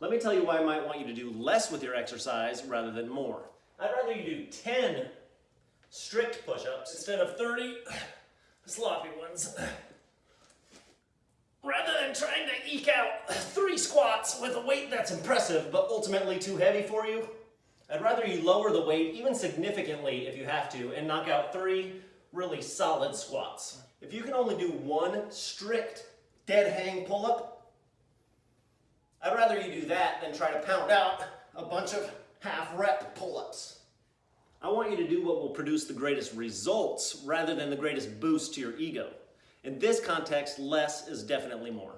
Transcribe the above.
Let me tell you why I might want you to do less with your exercise rather than more. I'd rather you do 10 strict push-ups instead of 30 sloppy ones. Rather than trying to eke out three squats with a weight that's impressive but ultimately too heavy for you, I'd rather you lower the weight even significantly if you have to and knock out three really solid squats. If you can only do one strict dead hang pull-up, I'd rather you do that than try to pound out a bunch of half rep pull-ups. I want you to do what will produce the greatest results rather than the greatest boost to your ego. In this context, less is definitely more.